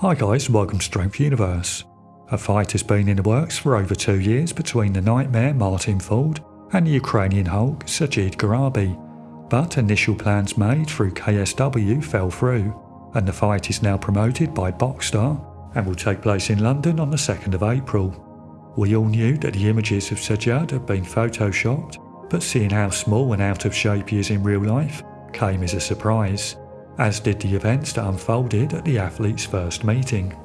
Hi guys, welcome to Strength Universe. A fight has been in the works for over two years between the Nightmare Martin Ford and the Ukrainian Hulk Sajid Gharibi, but initial plans made through KSW fell through, and the fight is now promoted by Boxstar and will take place in London on the 2nd of April. We all knew that the images of Sajid had been photoshopped, but seeing how small and out of shape he is in real life came as a surprise as did the events that unfolded at the athletes' first meeting.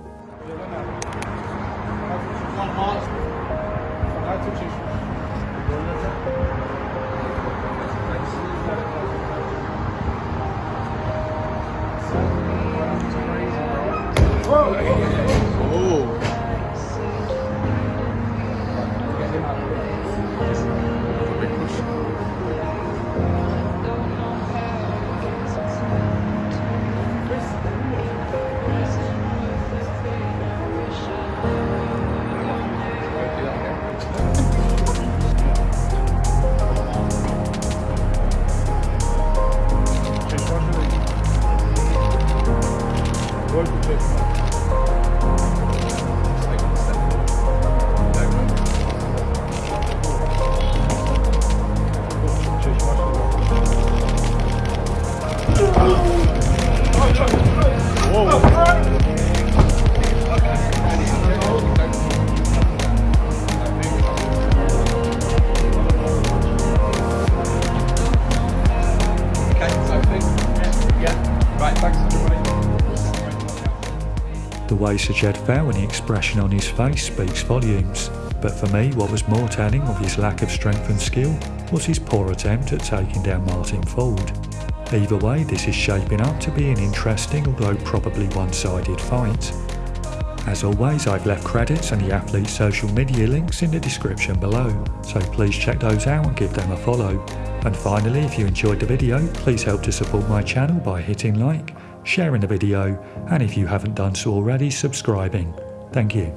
Только текст. The way Sajed fell and the expression on his face speaks volumes, but for me what was more telling of his lack of strength and skill was his poor attempt at taking down Martin Ford. Either way this is shaping up to be an interesting although probably one-sided fight. As always I've left credits and the athlete's social media links in the description below, so please check those out and give them a follow. And finally if you enjoyed the video please help to support my channel by hitting like, sharing the video, and if you haven't done so already, subscribing. Thank you.